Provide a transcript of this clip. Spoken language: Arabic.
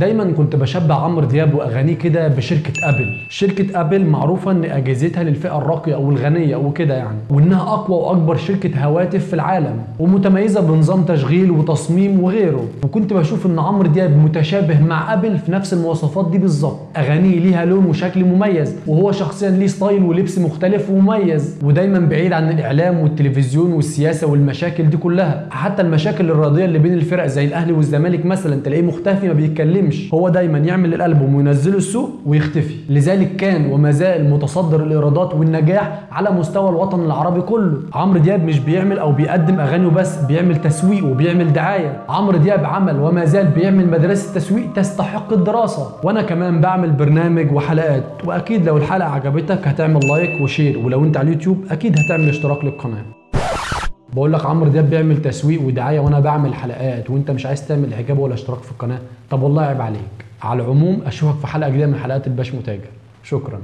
دايما كنت بشبه عمرو دياب وأغانيه كده بشركة أبل. شركة أبل معروفة إن أجهزتها للفئة الراقية أو الغنية أو كده يعني وإنها أقوى وأكبر شركة هواتف في العالم ومتميزة بنظام تشغيل وتصميم وغيره. وكنت بشوف إن عمرو دياب متشابه مع أبل في نفس المواصفات دي بالظبط. أغانيه ليها لون وشكل مميز وهو شخصيا ليه style ولبس مختلف ومميز. ودايما بعيد عن الإعلام والتلفزيون والسياسة والمشاكل دي كلها. حتى المشاكل الرياضية اللي بين الفرق زي الأهلي والزمالك مثلا تلاقيه مختفي ما بيتكلمش. هو دايما يعمل الألبوم وينزله السوق ويختفي. لذلك كان وما زال متصدر الإيرادات والنجاح على مستوى الوطن العربي كله. عمرو دياب مش بيعمل أو بيقدم أغاني وبس بيعمل تسويق وبيعمل دعاية. عمرو دياب عمل وما زال بيعمل مدرسة تسويق تستحق الدراسة. وأنا كمان بعمل برنامج وحلقات. وأكيد لو الحلقة عجبتك هتعمل like و share. ولو أنت على اليوتيوب أكيد هتعمل اشتراك للقناة. بقول لك عمرو دياب بيعمل تسويق ودعاية وأنا بعمل حلقات وأنت مش عايز تعمل إعجاب ولا اشتراك في القناة. طب والله عيب عليك. على العموم أشوفك في حلقة جديدة من حلقات الباش متاجر. شكرا.